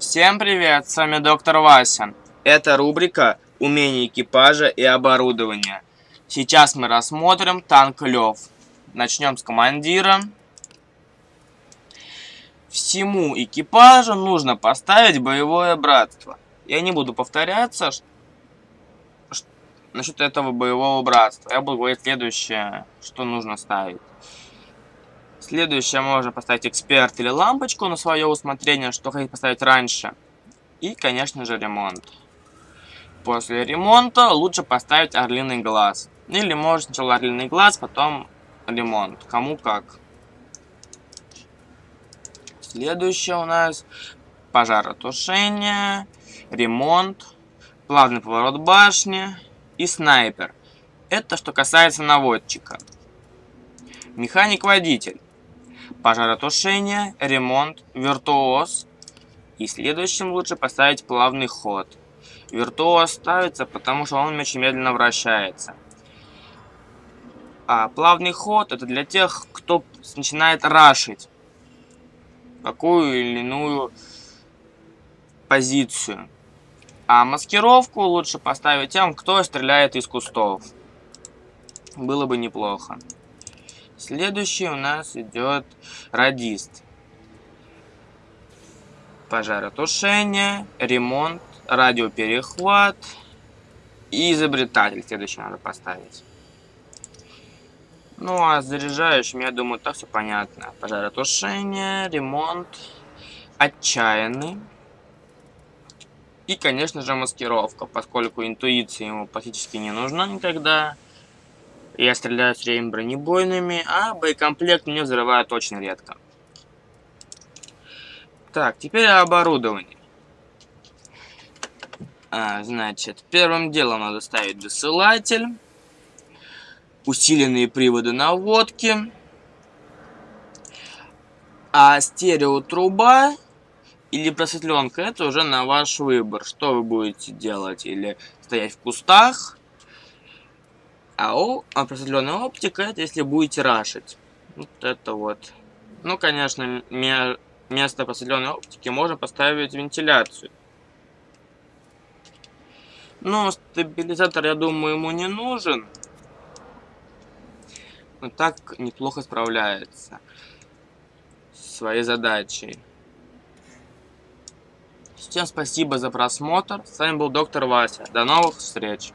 Всем привет, с вами доктор Вася. Это рубрика «Умения экипажа и оборудования». Сейчас мы рассмотрим танк Лев. Начнем с командира. Всему экипажу нужно поставить боевое братство. Я не буду повторяться насчет этого боевого братства. Я буду говорить следующее, что нужно ставить. Следующее можно поставить эксперт или лампочку на свое усмотрение, что хотите поставить раньше. И, конечно же, ремонт. После ремонта лучше поставить орлиный глаз. Или может сначала орлиный глаз, потом ремонт. Кому как. Следующее у нас пожаротушение, ремонт, плавный поворот башни и снайпер. Это что касается наводчика. Механик-водитель пожаротушение, ремонт, виртуоз. И следующим лучше поставить плавный ход. Виртуоз ставится, потому что он очень медленно вращается. А плавный ход это для тех, кто начинает рашить какую или иную позицию. А маскировку лучше поставить тем, кто стреляет из кустов. Было бы неплохо. Следующий у нас идет радист. Пожаротушение, ремонт, радиоперехват и изобретатель. Следующий надо поставить. Ну а с заряжающим, я думаю, так все понятно. Пожаротушение, ремонт, отчаянный. И, конечно же, маскировка, поскольку интуиция ему практически не нужна никогда. Я стреляю с время бронебойными, а боекомплект мне взрывают очень редко. Так, теперь оборудование. А, значит, первым делом надо ставить досылатель, усиленные приводы наводки, а стереотруба или просветленка, это уже на ваш выбор, что вы будете делать, или стоять в кустах, а о, определенная оптика, это если будете рашить. Вот это вот. Ну, конечно, вместо определенной оптики можно поставить вентиляцию. Но стабилизатор, я думаю, ему не нужен. Но так неплохо справляется с своей задачей. Всем спасибо за просмотр. С вами был доктор Вася. До новых встреч.